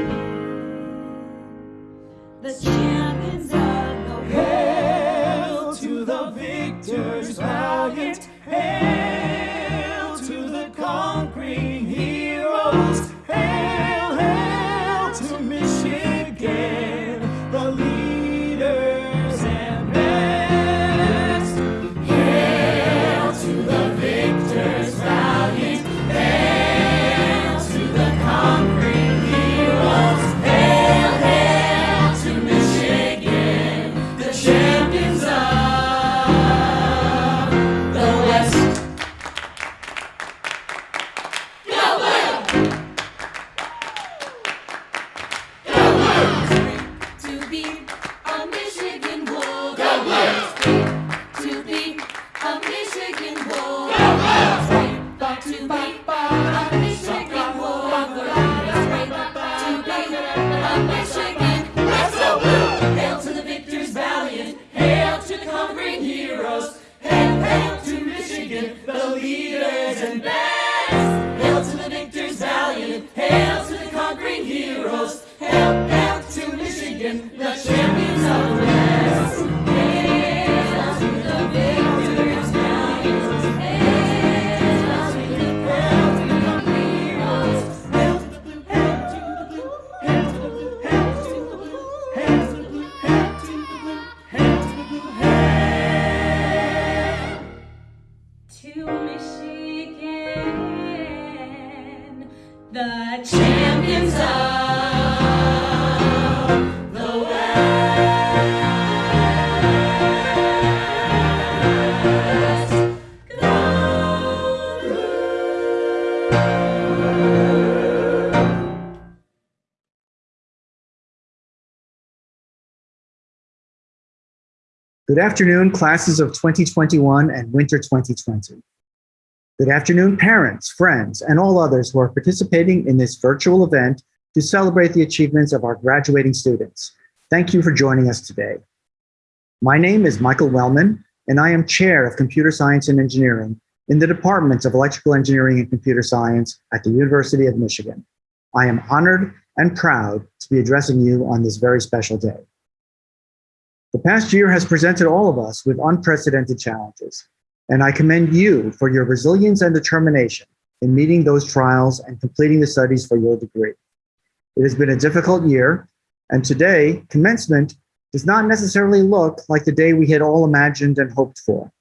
Michigan. Good afternoon, classes of 2021 and winter 2020. Good afternoon, parents, friends, and all others who are participating in this virtual event to celebrate the achievements of our graduating students. Thank you for joining us today. My name is Michael Wellman, and I am Chair of Computer Science and Engineering in the Departments of Electrical Engineering and Computer Science at the University of Michigan. I am honored and proud to be addressing you on this very special day. The past year has presented all of us with unprecedented challenges, and I commend you for your resilience and determination in meeting those trials and completing the studies for your degree. It has been a difficult year, and today, commencement does not necessarily look like the day we had all imagined and hoped for.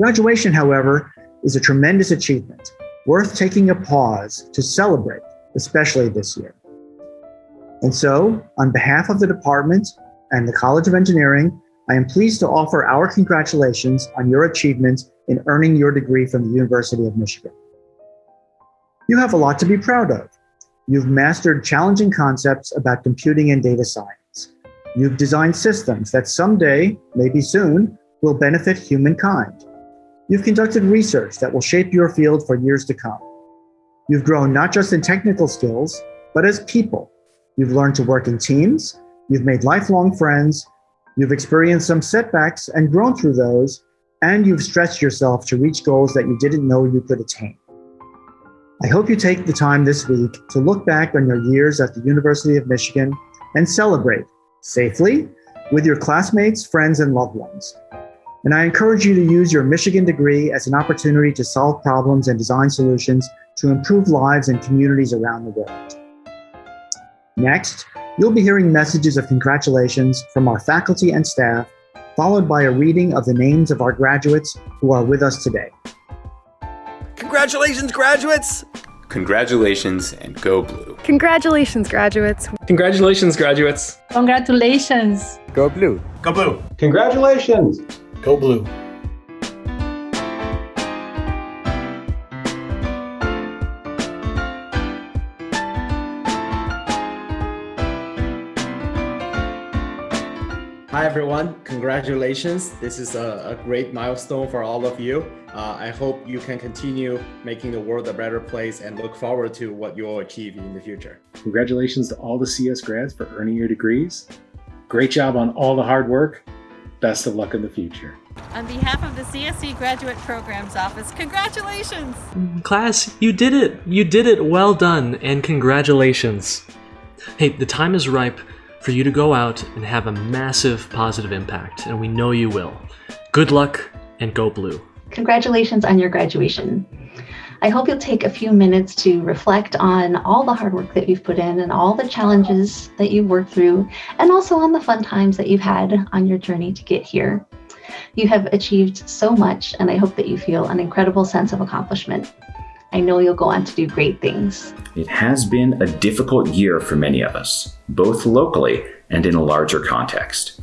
Graduation, however, is a tremendous achievement, worth taking a pause to celebrate, especially this year. And so, on behalf of the department and the College of Engineering, I am pleased to offer our congratulations on your achievements in earning your degree from the University of Michigan. You have a lot to be proud of. You've mastered challenging concepts about computing and data science. You've designed systems that someday, maybe soon, will benefit humankind. You've conducted research that will shape your field for years to come. You've grown not just in technical skills, but as people. You've learned to work in teams, you've made lifelong friends, you've experienced some setbacks and grown through those, and you've stretched yourself to reach goals that you didn't know you could attain. I hope you take the time this week to look back on your years at the University of Michigan and celebrate safely with your classmates, friends, and loved ones. And I encourage you to use your Michigan degree as an opportunity to solve problems and design solutions to improve lives and communities around the world. Next, you'll be hearing messages of congratulations from our faculty and staff, followed by a reading of the names of our graduates who are with us today. Congratulations, graduates! Congratulations and go blue. Congratulations, graduates. Congratulations, graduates. Congratulations. Go blue. Go blue. Congratulations. Go blue. Hi everyone, congratulations. This is a, a great milestone for all of you. Uh, I hope you can continue making the world a better place and look forward to what you'll achieve in the future. Congratulations to all the CS grads for earning your degrees. Great job on all the hard work. Best of luck in the future. On behalf of the CSE Graduate Programs Office, congratulations! Class, you did it! You did it! Well done, and congratulations! Hey, the time is ripe for you to go out and have a massive positive impact, and we know you will. Good luck, and go blue. Congratulations on your graduation. I hope you'll take a few minutes to reflect on all the hard work that you've put in and all the challenges that you've worked through, and also on the fun times that you've had on your journey to get here. You have achieved so much, and I hope that you feel an incredible sense of accomplishment. I know you'll go on to do great things. It has been a difficult year for many of us, both locally and in a larger context.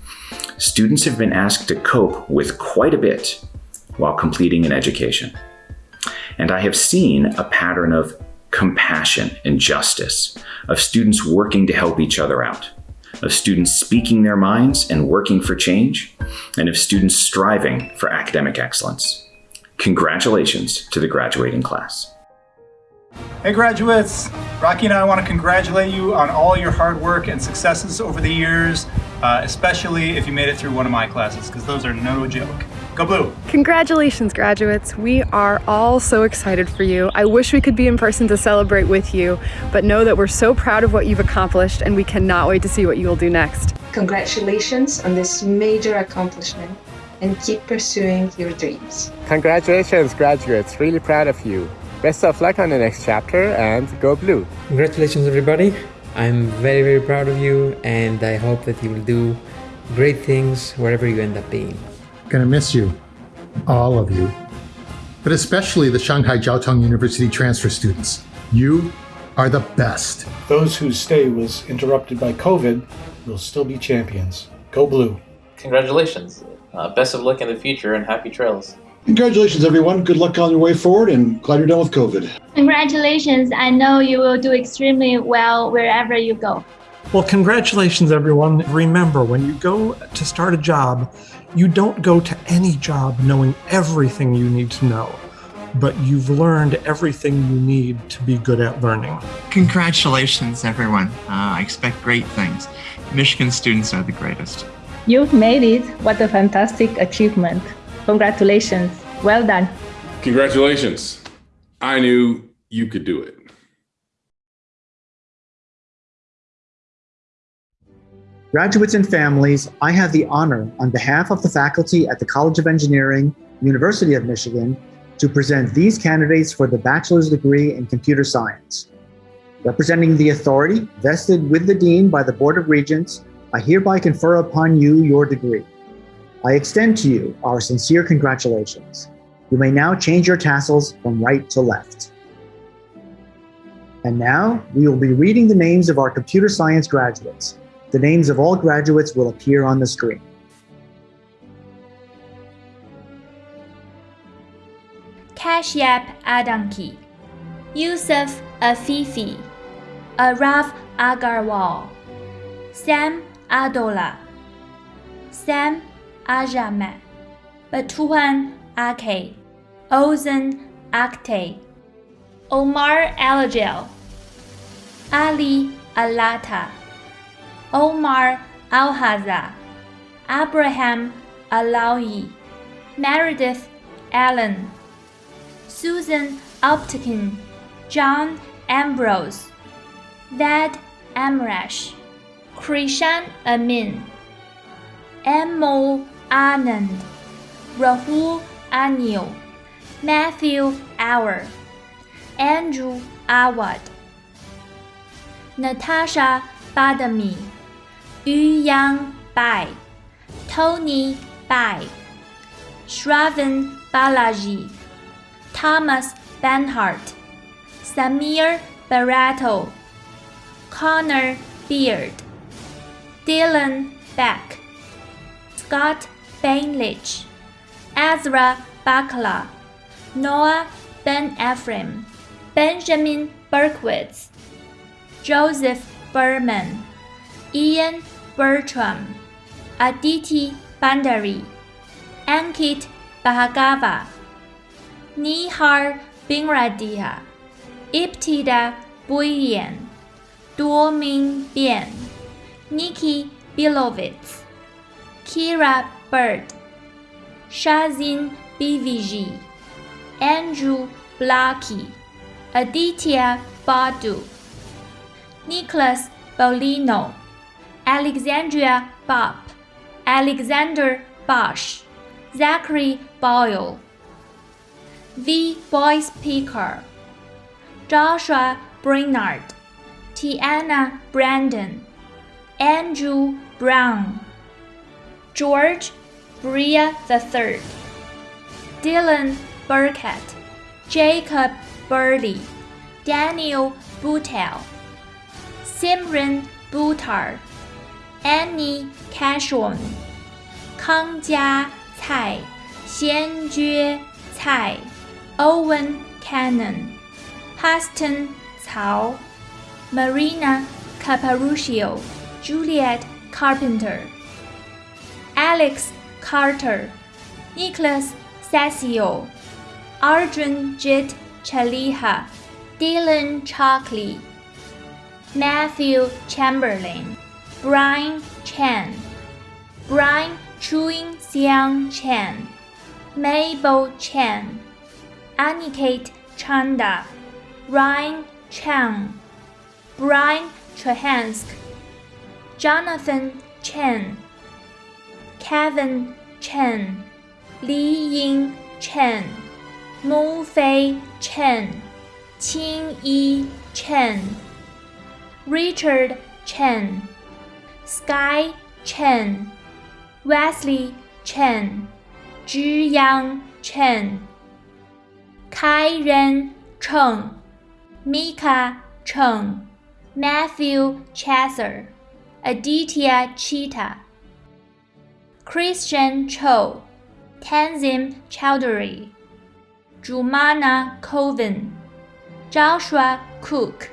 Students have been asked to cope with quite a bit while completing an education. And I have seen a pattern of compassion and justice, of students working to help each other out, of students speaking their minds and working for change, and of students striving for academic excellence. Congratulations to the graduating class. Hey graduates! Rocky and I want to congratulate you on all your hard work and successes over the years, uh, especially if you made it through one of my classes, because those are no joke. Go Blue! Congratulations, graduates. We are all so excited for you. I wish we could be in person to celebrate with you, but know that we're so proud of what you've accomplished and we cannot wait to see what you will do next. Congratulations on this major accomplishment and keep pursuing your dreams. Congratulations, graduates. Really proud of you. Best of luck on the next chapter and go blue. Congratulations, everybody. I'm very, very proud of you and I hope that you will do great things wherever you end up being. Gonna miss you, all of you, but especially the Shanghai Jiao Tong University transfer students. You are the best. Those whose stay was interrupted by COVID will still be champions. Go blue. Congratulations. Uh, best of luck in the future and happy trails. Congratulations, everyone. Good luck on your way forward and glad you're done with COVID. Congratulations. I know you will do extremely well wherever you go. Well, congratulations, everyone. Remember, when you go to start a job, you don't go to any job knowing everything you need to know, but you've learned everything you need to be good at learning. Congratulations, everyone. Uh, I expect great things. Michigan students are the greatest. You've made it. What a fantastic achievement. Congratulations. Well done. Congratulations. I knew you could do it. Graduates and families, I have the honor on behalf of the faculty at the College of Engineering, University of Michigan, to present these candidates for the bachelor's degree in computer science. Representing the authority vested with the Dean by the Board of Regents, I hereby confer upon you your degree. I extend to you our sincere congratulations. You may now change your tassels from right to left. And now we will be reading the names of our computer science graduates. The names of all graduates will appear on the screen. Kashyap Adamki, Yusuf Afifi, Araf Agarwal, Sam Adola, Sam Ajamat, Batuan Ake, Ozen Akte, Omar Alagel, Ali Alata, Omar Alhaza, Abraham Alawi, Meredith Allen, Susan Optikin, John Ambrose, Vad Amrash, Krishan Amin, Amo Anand, Rahul Anil, Matthew Auer, Andrew Awad, Natasha Badami, Yu Yang Bai, Tony Bai, Shravan Balaji, Thomas Benhart, Samir Barato, Connor Beard, Dylan Beck, Scott Bainlich, Ezra Bakla, Noah Ben Ephraim, Benjamin Berkowitz, Joseph Berman, Ian Bertram, Aditi Bandari, Ankit Bhargava, Nihar Bingradia, Ibtida Buyan, Duoming Bian, Nikki Bilovitz, Kira Bird, Shazin BVG, Andrew Blackie, Aditya Badu, Nicholas Bolino, Alexandria Bob, Alexander Bosch, Zachary Boyle, V. Boyce Picker, Joshua Brainard, Tiana Brandon, Andrew Brown, George Bria III, Dylan Burkett, Jacob Burley, Daniel Boutel, Simran Buttar, Annie Cashon, Kang Jia Cai, Xian Jue Cai, Owen Cannon, Paston Cao, Marina Caparuccio, Juliet Carpenter, Alex Carter, Nicholas Sasio, Arjun Jit Chaliha, Dylan Chalkley, Matthew Chamberlain, Brian Chen, Brian Chuing Xiang Chen, Mabel Chen, Aniket Chanda, Ryan Chang, Brian Trahansk, Jonathan Chen, Kevin Chen, Li Ying Chen, Mu Fei Chen, Qing Yi Chen, Richard Chen, Sky Chen, Wesley Chen, Zhiyang Chen, Kai Ren Cheng, Mika Cheng, Matthew Chasser, Aditya Cheetah, Christian Cho, Tanzim Chowdhury, Jumana Colvin, Joshua Cook,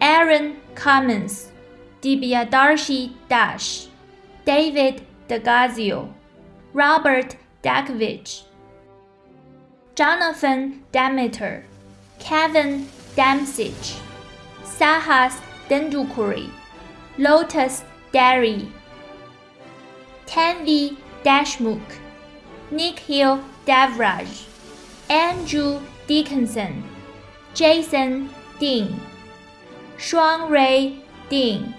Aaron Cummins, Dibiadarshi Dash, David Dagazio, Robert Dakovich, Jonathan Demeter, Kevin Damsich, Sahas Dendukuri, Lotus Derry, Tanvi Deshmukh, Nikhil Devraj, Andrew Dickinson, Jason Ding, Shuang Ray Ding,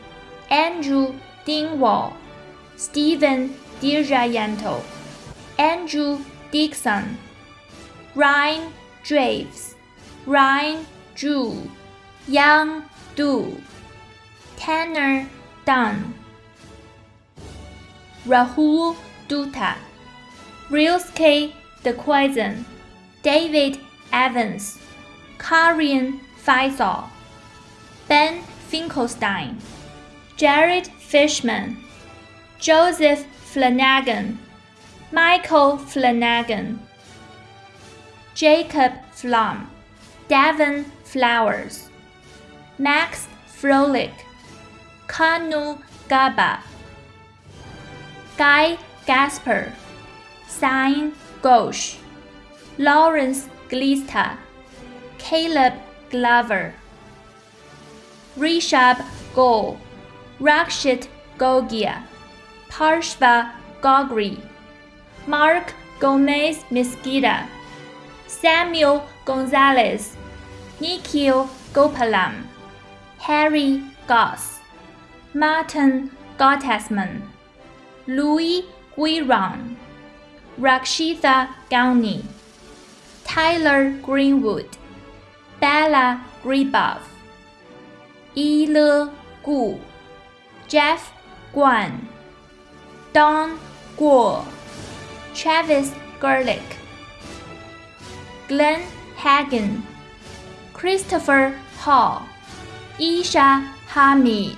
Andrew Dingwall, Stephen Dirayanto, Andrew Dixon, Ryan Draves, Ryan Zhu, Yang Du, Tanner Dunn, Rahul Dutta, Rilske De Quaison, David Evans, Karin Faisal, Ben Finkelstein, Jared Fishman, Joseph Flanagan, Michael Flanagan, Jacob Flom, Devon Flowers, Max Froelich, Kanu Gaba, Guy Gasper, Sign Ghosh, Lawrence Glista, Caleb Glover, Rishab Gol, Rakshit Gogia, Parshva Gogri, Mark Gomez Mesquita, Samuel Gonzalez, Nikhil Gopalam, Harry Goss, Martin Gottasman, Louis Guiron, Rakshitha Gauni, Tyler Greenwood, Bella Gribov, Ile Gu, Jeff Guan, Don Guo, Travis Gerlich, Glenn Hagen, Christopher Hall, Isha Hamid,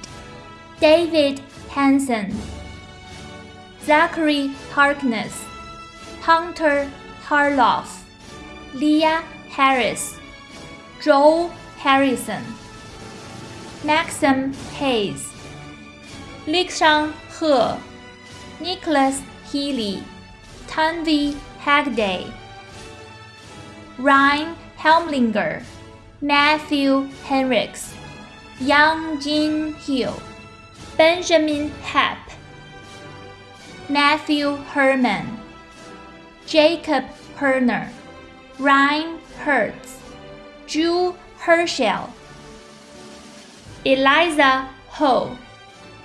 David Hansen, Zachary Harkness, Hunter Harloff, Leah Harris, Joel Harrison, Maxim Hayes, Likshan He, Nicholas Healy, Tanvi Hagday, Ryan Helmlinger, Matthew Henricks, Yang Jin Hill, Benjamin Happ, Matthew Herman, Jacob Herner, Ryan Hertz, Drew Herschel, Eliza Ho,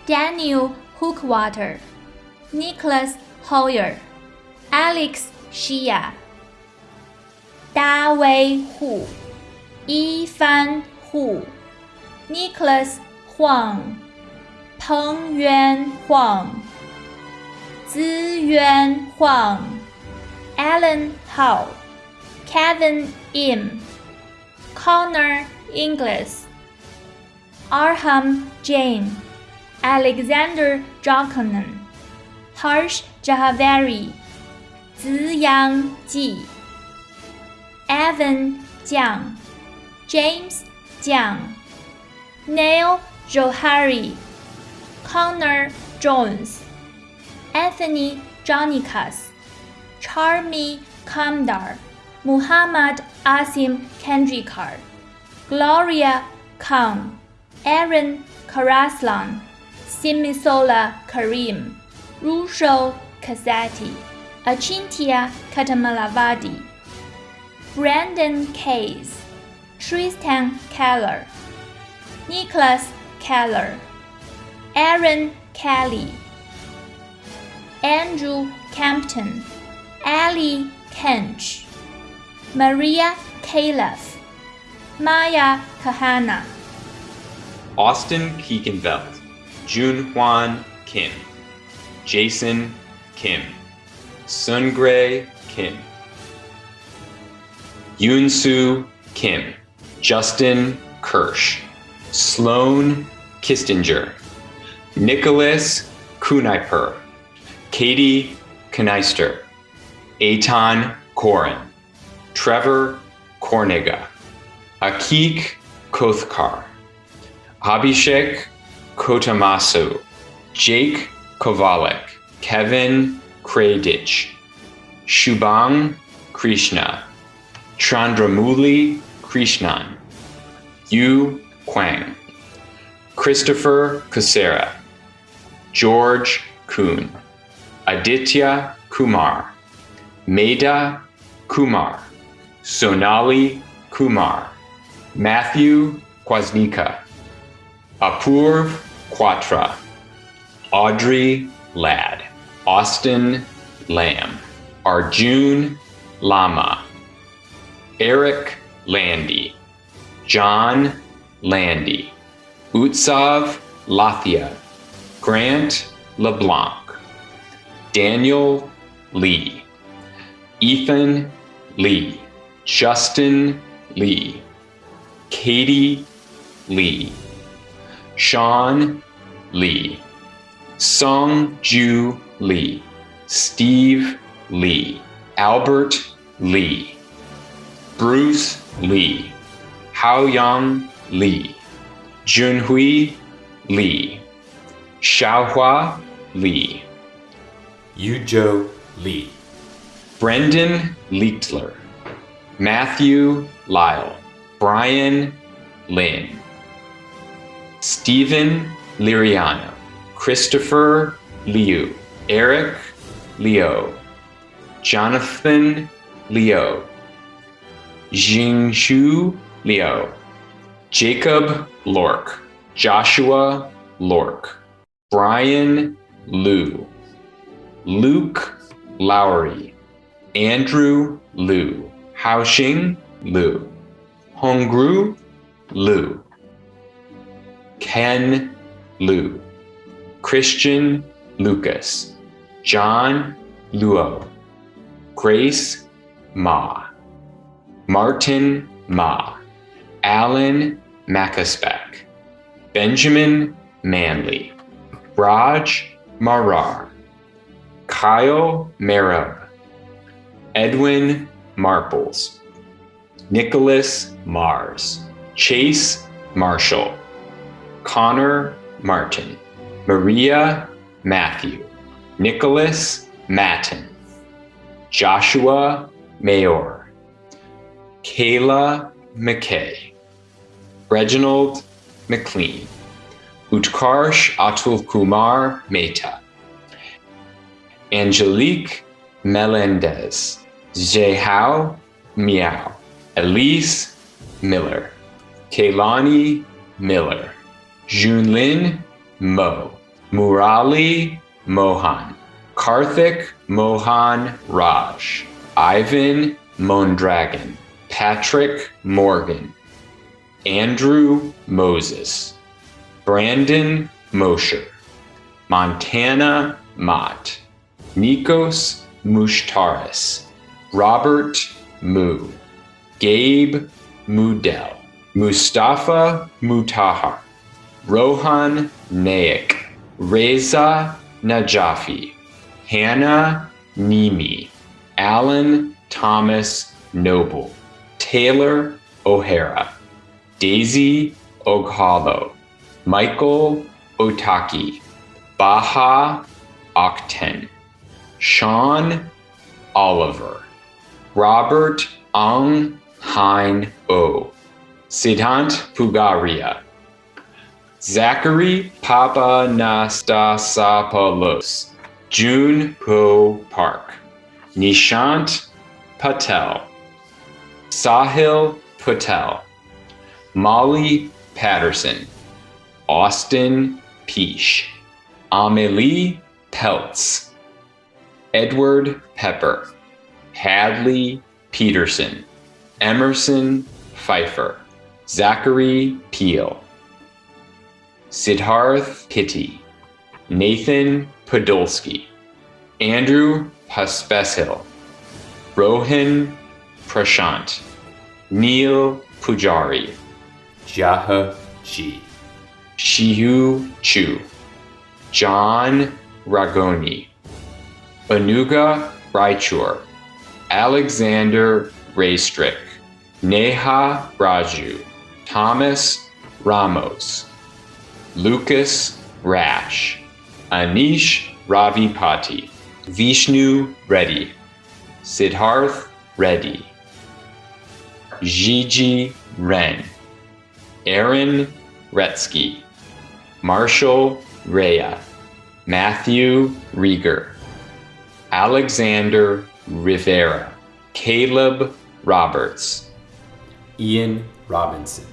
Daniel Hookwater, Nicholas Hoyer, Alex Shia, Da Wei Hu, Yifan Hu, Nicholas Huang, Peng Yuan Huang, Ziyuan Huang, Alan Hao, Kevin Im, Connor Inglis, Arham Jain, Alexander Jokanen, Harsh Jahavari, Ziyang Ji, Evan Jiang, James Jiang, Neil Johari, Connor Jones, Anthony Jonikas, Charmi Kamdar, Muhammad Asim Kendrikar, Gloria Khan, Aaron Karaslan, Simisola Karim, Rusho Kasati, Achintia Katamalavadi, Brandon Case, Tristan Keller, Nicholas Keller, Aaron Kelly, Andrew Campton, Ali Kench, Maria Calef, Maya Kahana, Austin Keekenveld, Jun Hwan Kim, Jason Kim, Sungray Kim, Yoonsu Kim, Justin Kirsch, Sloan Kistinger, Nicholas Kunaiper, Katie Kneister, Eitan Korin, Trevor Korniga, Akik Kothkar, Abhishek Kotamasu, Jake Kovalik, Kevin Kraydich, Shubhang Krishna, Chandramouli Krishnan, Yu Kwang, Christopher Kusera, George Kuhn, Aditya Kumar, Meda Kumar, Sonali Kumar, Matthew Kwasnika, Apurv Quatra, Audrey Ladd, Austin Lamb, Arjun Lama, Eric Landy, John Landy, Utsav Lathia, Grant LeBlanc, Daniel Lee, Ethan Lee, Justin Lee, Katie Lee, Sean Lee, Song Ju Lee, Steve Lee, Albert Lee, Bruce Lee, Hao Yang Lee, Junhui Lee, Xiaohua Lee, Yuzhou Lee, Brendan Leitler, Matthew Lyle, Brian Lin, Stephen Liriano, Christopher Liu, Eric Leo, Jonathan Leo, Jingshu Leo, Jacob Lork, Joshua Lork, Brian Liu, Luke Lowry, Andrew Liu, Haoxing Liu, Hongru Liu, Ken Liu, Christian Lucas, John Luo, Grace Ma, Martin Ma, Alan Macaspec, Benjamin Manley, Raj Marar, Kyle Marab, Edwin Marples, Nicholas Mars, Chase Marshall, Connor Martin, Maria Matthew, Nicholas Matten, Joshua Mayor, Kayla McKay, Reginald McLean, Utkarsh Atul Kumar Mehta, Angelique Melendez, Jehao Miao, Elise Miller, Kaylani Miller, Junlin Mo, Murali Mohan, Karthik Mohan Raj, Ivan Mondragon, Patrick Morgan, Andrew Moses, Brandon Mosher, Montana Mott, Nikos Mushtaris, Robert Moo, Gabe Mudel, Mustafa Mutahar, Rohan Naik, Reza Najafi, Hannah Nimi, Alan Thomas Noble, Taylor O'Hara, Daisy Oghalo, Michael Otaki, Baha Octen, Sean Oliver, Robert Ang Hein O, Siddhant Pugaria, Zachary Papanastasopoulos, June Ho Park, Nishant Patel, Sahil Patel, Molly Patterson, Austin Peash, Amelie Peltz, Edward Pepper, Hadley Peterson, Emerson Pfeiffer, Zachary Peel, Siddharth Pitti, Nathan Podolsky, Andrew Paspesil, Rohan Prashant, Neil Pujari, Jaha Ji, Shihu Chu, John Ragoni, Anuga Raichur, Alexander Raystrick, Neha Raju, Thomas Ramos, Lucas Rash, Anish Ravipati, Vishnu Reddy, Siddharth Reddy, Gigi Ren, Aaron Retsky, Marshall Rea, Matthew Rieger, Alexander Rivera, Caleb Roberts, Ian Robinson,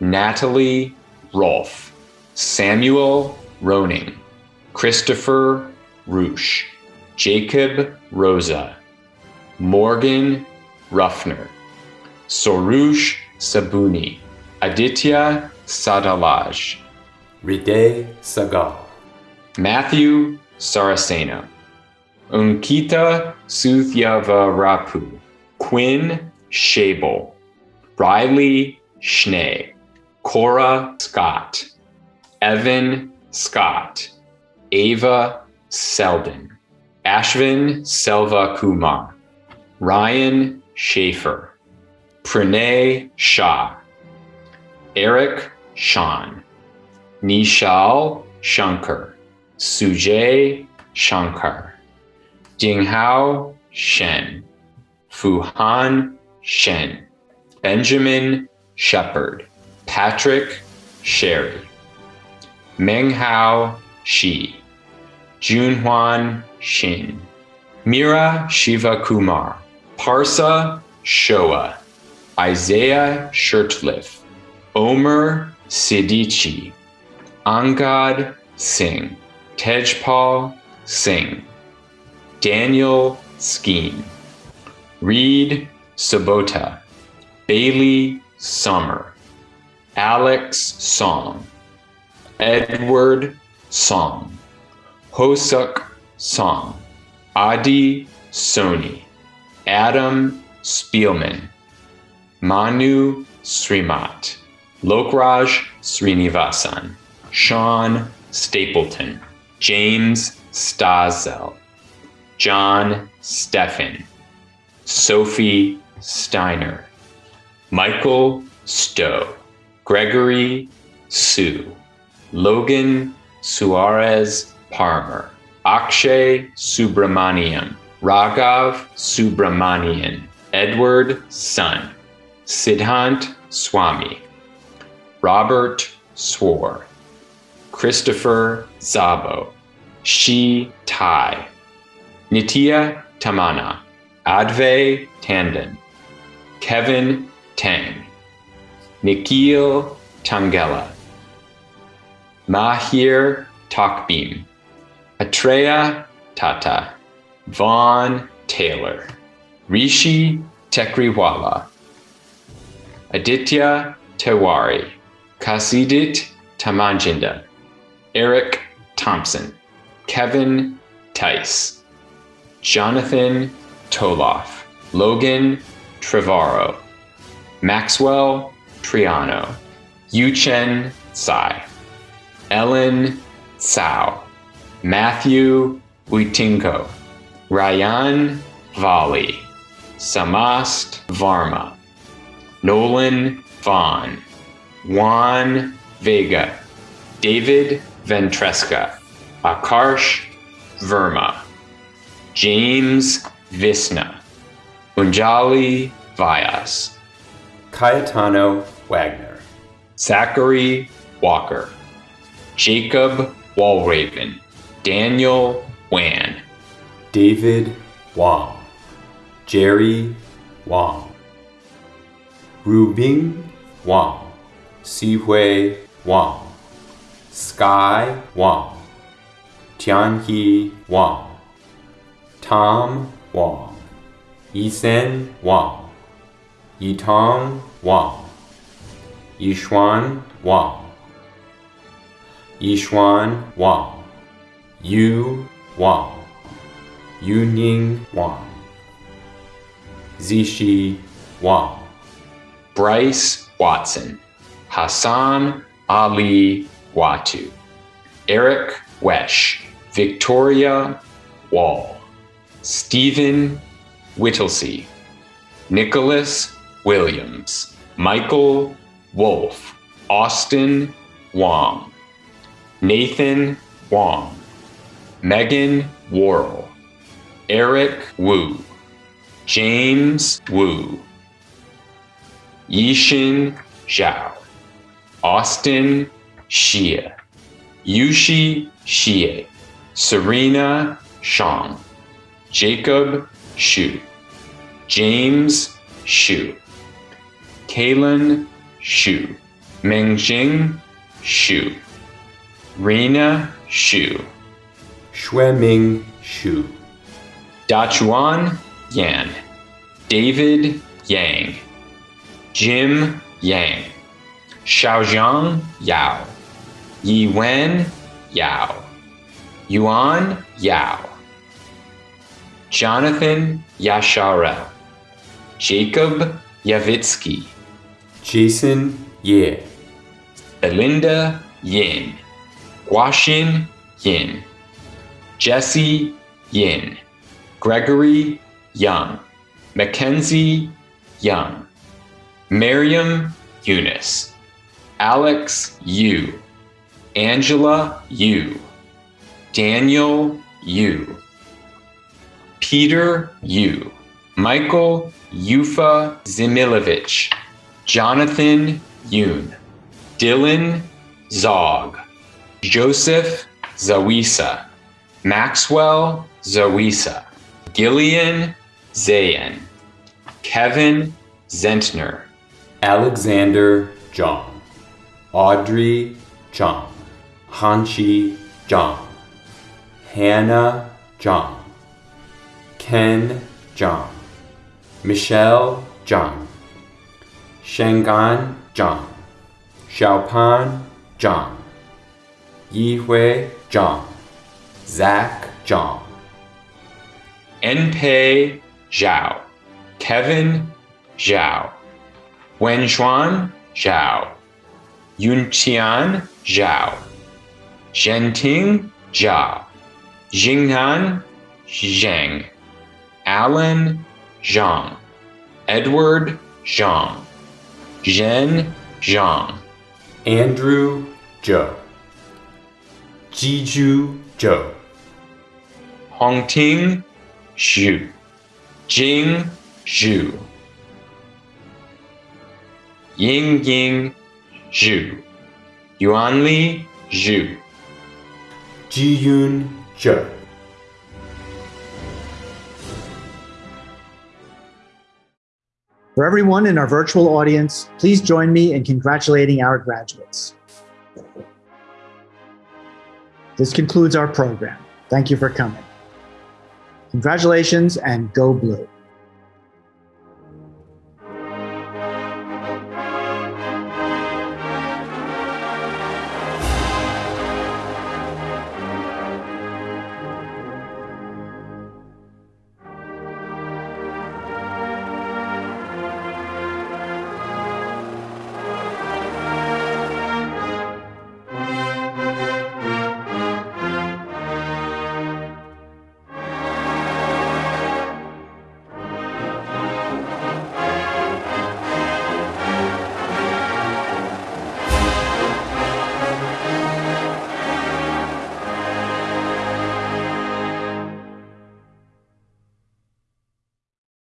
Natalie Rolfe, Samuel Roning, Christopher Roosh, Jacob Rosa, Morgan Ruffner, Sorush Sabuni, Aditya Sadalaj, Riday Sagal, Matthew Saraceno, Unkita Suthyavarapu, Quinn Shable, Riley Schnee, Cora Scott, Evan Scott, Ava Selden, Ashvin Selva Kumar, Ryan Schaefer, Pranay Shah, Eric Sean, Nishal Shankar, Sujay Shankar, Jinghao Shen, Fuhan Shen, Benjamin Shepard, Patrick Sherry, Menghao Shi, Junhuan Shin, Mira Shiva Kumar, Parsa Shoa, Isaiah Shirtliff, Omer Sidichi, Angad Singh, Tejpal Singh, Daniel Skeen, Reed Sabota, Bailey Summer, Alex Song, Edward Song, Hosuk Song, Adi Soni, Adam Spielman, Manu Srimat, Lokraj Srinivasan, Sean Stapleton, James Stazel, John Steffen, Sophie Steiner, Michael Stowe, Gregory Sue, Logan Suarez Parmer, Akshay Subramaniam, Raghav Subramanian, Edward Sun, Siddhant Swami, Robert Swore, Christopher Zabo, Shi Tai, Nitya Tamana, Advay Tandon, Kevin Tang, Nikhil Tangela, Mahir Takbeam, Atreya Tata, Vaughn Taylor, Rishi Tekriwala, Aditya Tewari, Kasidit Tamanjinda, Eric Thompson, Kevin Tice, Jonathan Toloff, Logan Trevorrow, Maxwell Triano, Yuchen Tsai, Ellen Tsao, Matthew Uitinko, Ryan Volley, Samast Varma, Nolan Vaughn, Juan Vega, David Ventresca, Akarsh Verma, James Visna, Unjali Vyas, Cayetano Wagner, Zachary Walker, Jacob Walraven, Daniel Wan, David Wong, Jerry Wong, Rubing Wong, Sihui Wang, Sky Wang, Tianhe Wang, Tom Wang, Yisen Wang, Yitong Wang, Yishuan Wang, Yishuan Wang, Yu Wang, Yuning Wang, Zishi Wang, Bryce Watson, Hassan Ali Watu, Eric Wesh, Victoria Wall, Stephen Whittlesey, Nicholas Williams, Michael Wolf, Austin Wong, Nathan Wong, Megan Worrell, Eric Wu, James Wu, Yishin Zhao, Austin Xie, Yushi Xie, Serena Shang, Jacob Xu, James Xu, Kalen Xu, Mengjing Xu, Rena Xu, Xueming Xu, Dachuan Yan, David Yang, Jim Yang, Xiaojiang Yao, Yiwen Yao, Yuan Yao, Jonathan Yasharel, Jacob Yavitsky, Jason Ye, Belinda Yin, Guaxin Yin, Jesse Yin, Gregory Young, Mackenzie Young, Miriam Eunice, Alex Yu, Angela Yu, Daniel Yu, Peter Yu, Michael Yufa Zimilovich, Jonathan Yoon, Dylan Zog, Joseph Zawisa, Maxwell Zawisa, Gillian Zayan, Kevin Zentner, Alexander Zhang, Audrey Zhang, Hanchi Zhang, Hannah Zhang, Ken Zhang, Michelle Zhang, Shangan Zhang, Xiaopan Zhang, Yihui Zhang, Zach Zhang, Enpei Zhao, Kevin Zhao, Wenxuan Zhao, Yunqian Zhao, Zhenting Zhao, Jinghan Zheng, Alan Zhang, Edward Zhang, Zhen Zhang, Andrew Zhou, Jiju Zhou, Hongting Zhu, Jing Zhu, Yingying Zhu, Yuanli Zhu, Jiyun Zhou. For everyone in our virtual audience, please join me in congratulating our graduates. This concludes our program. Thank you for coming. Congratulations and go blue.